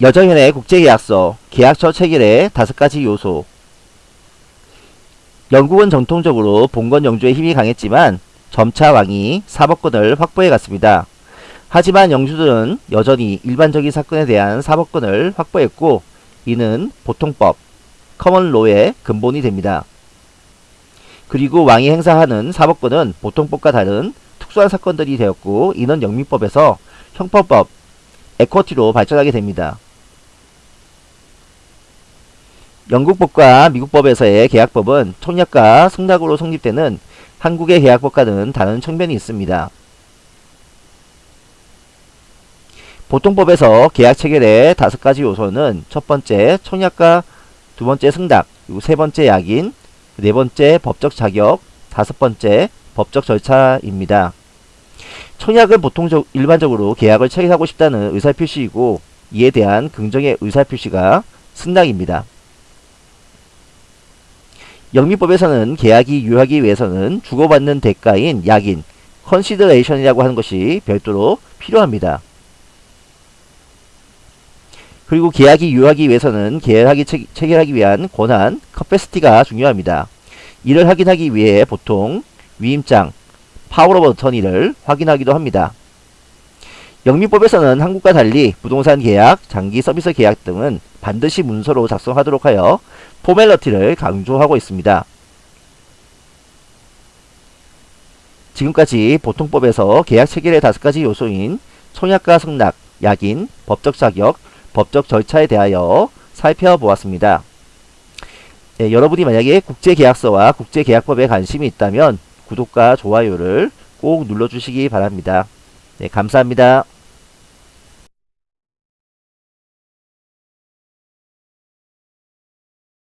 여정현의 국제계약서, 계약서 체결의 다섯 가지 요소. 영국은 전통적으로 봉건 영주의 힘이 강했지만 점차 왕이 사법권을 확보해 갔습니다. 하지만 영주들은 여전히 일반적인 사건에 대한 사법권을 확보했고 이는 보통법, 커먼로의 근본이 됩니다. 그리고 왕이 행사하는 사법권은 보통법과 다른 특수한 사건들이 되었고 이는 영민법에서 형법법, 에쿼티로 발전하게 됩니다. 영국법과 미국법에서의 계약법은 청약과 승낙으로 성립되는 한국의 계약법과는 다른 측면이 있습니다. 보통법에서 계약 체결의 다섯 가지 요소는 첫 번째 청약과 두 번째 승낙, 그리고 세 번째 약인, 네 번째 법적 자격, 다섯 번째 법적 절차입니다. 청약은 보통 일반적으로 계약을 체결하고 싶다는 의사표시이고 이에 대한 긍정의 의사표시가 승낙입니다. 영미법에서는 계약이 유효하기 위해서는 주고받는 대가인 약인, consideration이라고 하는 것이 별도로 필요합니다. 그리고 계약이 유효하기 위해서는 계약이 체, 체결하기 위한 권한, capacity가 중요합니다. 이를 확인하기 위해 보통 위임장, 파워 오브 어터니를 확인하기도 합니다. 영미법에서는 한국과 달리 부동산 계약, 장기 서비스 계약 등은 반드시 문서로 작성하도록 하여 formality를 강조하고 있습니다. 지금까지 보통법에서 계약 체결의 다섯 가지 요소인 청약과 승낙, 약인, 법적 자격, 법적 절차에 대하여 살펴보았습니다. 네, 여러분이 만약에 국제계약서와 국제계약법에 관심이 있다면 구독과 좋아요를 꼭 눌러주시기 바랍니다. 네, 감사합니다.